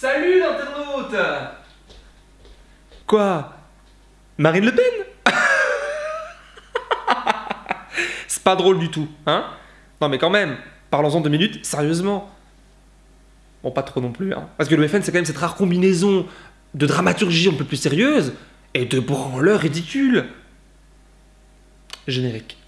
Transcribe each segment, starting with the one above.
Salut l'internaute Quoi? Marine Le Pen? C'est pas drôle du tout, hein? Non mais quand même, parlons-en deux minutes, sérieusement. Bon, pas trop non plus, hein. Parce que le FN, c'est quand même cette rare combinaison de dramaturgie un peu plus sérieuse et de branleurs ridicules. Générique.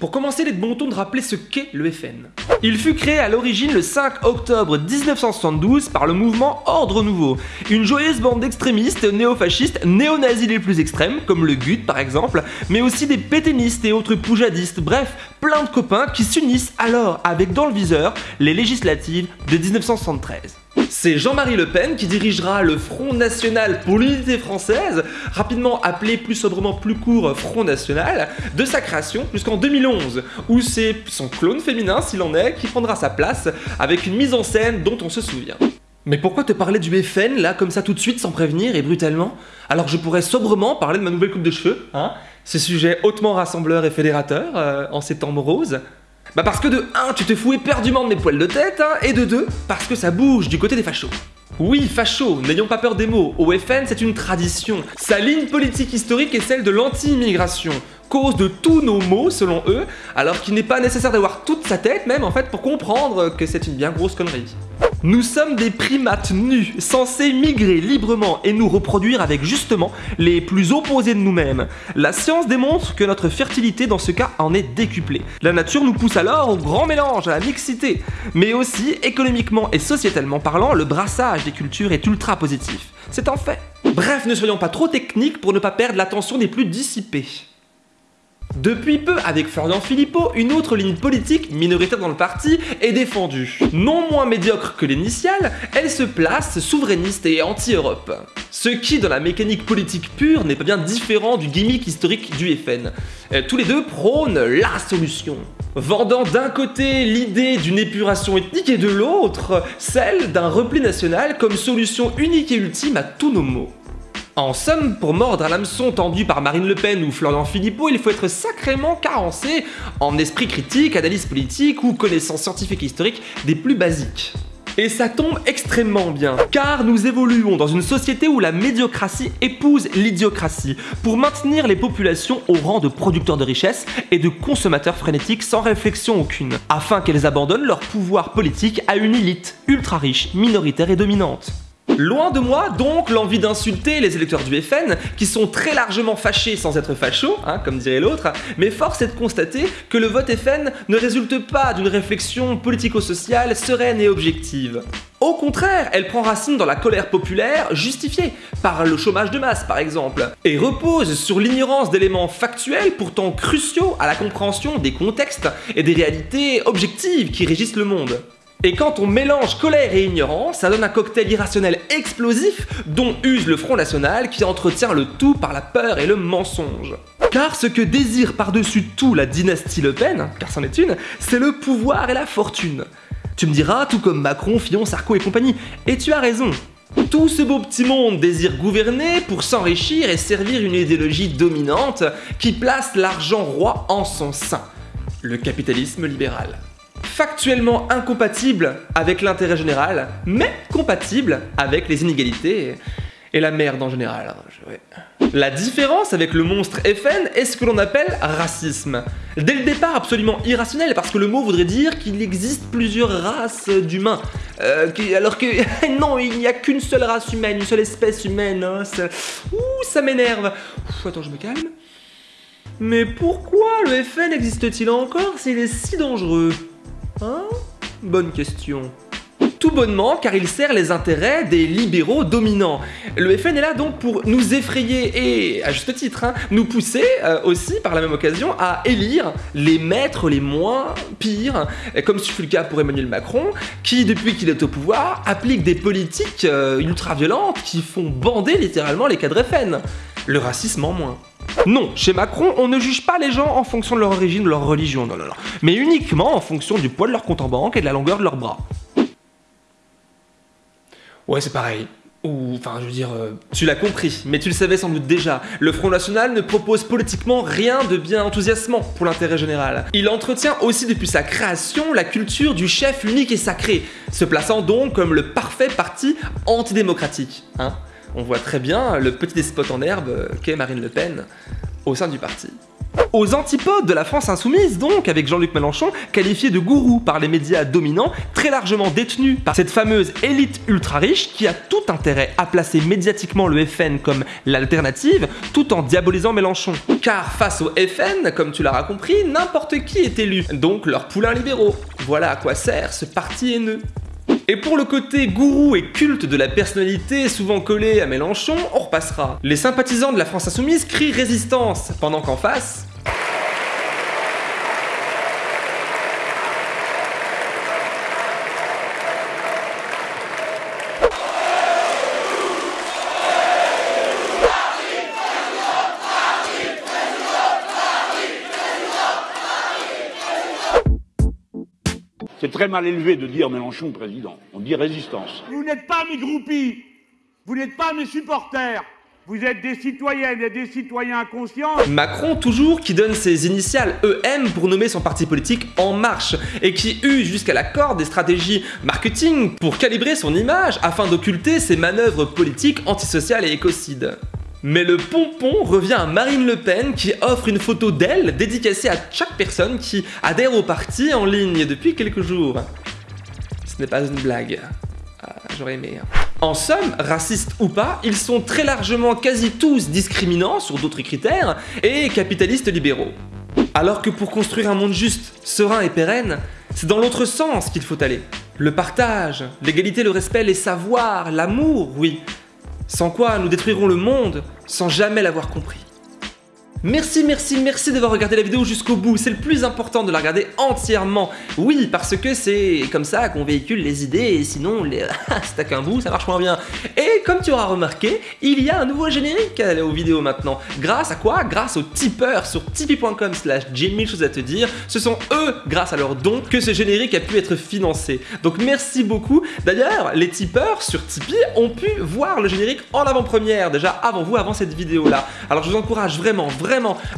Pour commencer, il est de bon ton de rappeler ce qu'est le FN. Il fut créé à l'origine le 5 octobre 1972 par le mouvement Ordre Nouveau, une joyeuse bande d'extrémistes néo-fascistes, néo-nazis les plus extrêmes, comme le GUT par exemple, mais aussi des pétainistes et autres poujadistes, bref, plein de copains qui s'unissent alors avec dans le viseur les législatives de 1973. C'est Jean-Marie Le Pen qui dirigera le Front National pour l'unité française, rapidement appelé plus sobrement plus court Front National, de sa création jusqu'en 2011, où c'est son clone féminin, s'il en est, qui prendra sa place avec une mise en scène dont on se souvient. Mais pourquoi te parler du FN là comme ça tout de suite sans prévenir et brutalement? Alors je pourrais sobrement parler de ma nouvelle coupe de cheveux, hein Ce sujet hautement rassembleur et fédérateur euh, en ces temps moroses. Bah parce que de 1, tu te fous éperdument de mes poils de tête, hein, et de 2, parce que ça bouge du côté des fachos. Oui, facho, n'ayons pas peur des mots, au FN c'est une tradition. Sa ligne politique historique est celle de l'anti-immigration, cause de tous nos maux selon eux, alors qu'il n'est pas nécessaire d'avoir toute sa tête même en fait pour comprendre que c'est une bien grosse connerie. Nous sommes des primates nus, censés migrer librement et nous reproduire avec justement les plus opposés de nous-mêmes. La science démontre que notre fertilité dans ce cas en est décuplée. La nature nous pousse alors au grand mélange, à la mixité. Mais aussi, économiquement et sociétalement parlant, le brassage des cultures est ultra positif. C'est un fait. Bref, ne soyons pas trop techniques pour ne pas perdre l'attention des plus dissipés. Depuis peu, avec Florian Philippot, une autre ligne politique, minoritaire dans le parti, est défendue. Non moins médiocre que l'initiale, elle se place souverainiste et anti-Europe. Ce qui, dans la mécanique politique pure, n'est pas bien différent du gimmick historique du FN. Euh, tous les deux prônent la solution. Vendant d'un côté l'idée d'une épuration ethnique et de l'autre, celle d'un repli national comme solution unique et ultime à tous nos maux. En somme, pour mordre à l'hameçon tendu par Marine Le Pen ou Florian Philippot, il faut être sacrément carencé en esprit critique, analyse politique ou connaissance scientifique et historique des plus basiques. Et ça tombe extrêmement bien, car nous évoluons dans une société où la médiocratie épouse l'idiocratie, pour maintenir les populations au rang de producteurs de richesses et de consommateurs frénétiques sans réflexion aucune, afin qu'elles abandonnent leur pouvoir politique à une élite ultra riche, minoritaire et dominante. Loin de moi donc l'envie d'insulter les électeurs du FN, qui sont très largement fâchés sans être fachos, hein, comme dirait l'autre, mais force est de constater que le vote FN ne résulte pas d'une réflexion politico-sociale sereine et objective. Au contraire, elle prend racine dans la colère populaire justifiée, par le chômage de masse par exemple, et repose sur l'ignorance d'éléments factuels pourtant cruciaux à la compréhension des contextes et des réalités objectives qui régissent le monde. Et quand on mélange colère et ignorance, ça donne un cocktail irrationnel explosif dont use le Front National qui entretient le tout par la peur et le mensonge. Car ce que désire par-dessus tout la dynastie Le Pen, car c'en est une, c'est le pouvoir et la fortune. Tu me diras, tout comme Macron, Fillon, Sarko et compagnie, et tu as raison. Tout ce beau petit monde désire gouverner pour s'enrichir et servir une idéologie dominante qui place l'argent roi en son sein. Le capitalisme libéral factuellement incompatible avec l'intérêt général, mais compatible avec les inégalités et la merde en général. La différence avec le monstre FN est ce que l'on appelle racisme. Dès le départ absolument irrationnel, parce que le mot voudrait dire qu'il existe plusieurs races d'humains. Euh, alors que non, il n'y a qu'une seule race humaine, une seule espèce humaine. Hein. Ouh, ça m'énerve. Attends, je me calme. Mais pourquoi le FN existe-t-il encore s'il est si dangereux? Hein Bonne question. Tout bonnement car il sert les intérêts des libéraux dominants. Le FN est là donc pour nous effrayer et, à juste titre, hein, nous pousser euh, aussi par la même occasion à élire les maîtres les moins pires, comme ce fut le cas pour Emmanuel Macron, qui depuis qu'il est au pouvoir applique des politiques euh, ultra-violentes qui font bander littéralement les cadres FN. Le racisme en moins. Non, chez Macron, on ne juge pas les gens en fonction de leur origine ou de leur religion, non, non, non, mais uniquement en fonction du poids de leur compte en banque et de la longueur de leurs bras. Ouais, c'est pareil. Ou, enfin, je veux dire, euh, tu l'as compris, mais tu le savais sans doute déjà. Le Front National ne propose politiquement rien de bien enthousiasmant pour l'intérêt général. Il entretient aussi depuis sa création la culture du chef unique et sacré, se plaçant donc comme le parfait parti antidémocratique. Hein On voit très bien le petit despote en herbe qu'est Marine Le Pen au sein du parti. Aux antipodes de la France insoumise donc, avec Jean-Luc Mélenchon, qualifié de gourou par les médias dominants, très largement détenu par cette fameuse élite ultra riche qui a tout intérêt à placer médiatiquement le FN comme l'alternative, tout en diabolisant Mélenchon. Car face au FN, comme tu l'auras compris, n'importe qui est élu, donc leurs poulains libéraux. Voilà à quoi sert ce parti haineux. Et pour le côté gourou et culte de la personnalité souvent collé à Mélenchon, on repassera. Les sympathisants de la France Insoumise crient résistance, pendant qu'en face, C'est très mal élevé de dire Mélenchon président. On dit résistance. Vous n'êtes pas mes groupies, vous n'êtes pas mes supporters. Vous êtes des citoyennes et des citoyens conscients. Macron toujours qui donne ses initiales EM pour nommer son parti politique En Marche et qui eut jusqu'à la corde des stratégies marketing pour calibrer son image afin d'occulter ses manœuvres politiques antisociales et écocides. Mais le pompon revient à Marine Le Pen qui offre une photo d'elle dédicacée à chaque personne qui adhère au parti en ligne depuis quelques jours. Ce n'est pas une blague. Ah, J'aurais aimé. Hein. En somme, racistes ou pas, ils sont très largement quasi tous discriminants sur d'autres critères et capitalistes libéraux. Alors que pour construire un monde juste, serein et pérenne, c'est dans l'autre sens qu'il faut aller. Le partage, l'égalité, le respect, les savoirs, l'amour, oui, sans quoi nous détruirons le monde sans jamais l'avoir compris. Merci, merci, merci d'avoir regardé la vidéo jusqu'au bout. C'est le plus important de la regarder entièrement. Oui, parce que c'est comme ça qu'on véhicule les idées sinon, les... c'est à qu'un bout, ça marche moins bien. Et comme tu auras remarqué, il y a un nouveau générique aux vidéos maintenant. Grâce à quoi? Grâce aux tipeurs sur tipeee.com slash j'ai mille choses à te dire. Ce sont eux, grâce à leurs dons, que ce générique a pu être financé. Donc merci beaucoup. D'ailleurs, les tipeurs sur Tipeee ont pu voir le générique en avant-première, déjà avant vous, avant cette vidéo-là. Alors je vous encourage vraiment, vraiment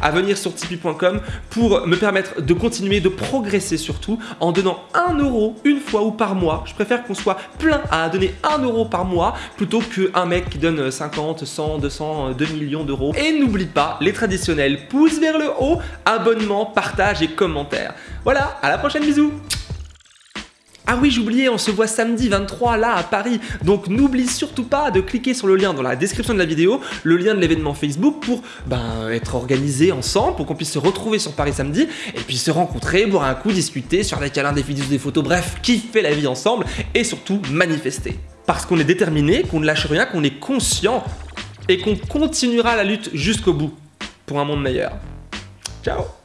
à venir sur tipeee.com pour me permettre de continuer de progresser surtout en donnant 1 euro une fois ou par mois. Je préfère qu'on soit plein à donner 1 euro par mois plutôt qu'un mec qui donne 50, 100, 200, 2 millions d'euros. Et n'oublie pas les traditionnels pouces vers le haut, abonnement, partage et commentaires. Voilà, à la prochaine, bisous ah oui, j'oubliais, on se voit samedi 23 là à Paris. Donc n'oublie surtout pas de cliquer sur le lien dans la description de la vidéo, le lien de l'événement Facebook pour ben, être organisé ensemble, pour qu'on puisse se retrouver sur Paris samedi et puis se rencontrer, boire un coup, discuter, sur des câlins, des vidéos, des photos, bref, kiffer la vie ensemble et surtout manifester. Parce qu'on est déterminé, qu'on ne lâche rien, qu'on est conscient et qu'on continuera la lutte jusqu'au bout pour un monde meilleur. Ciao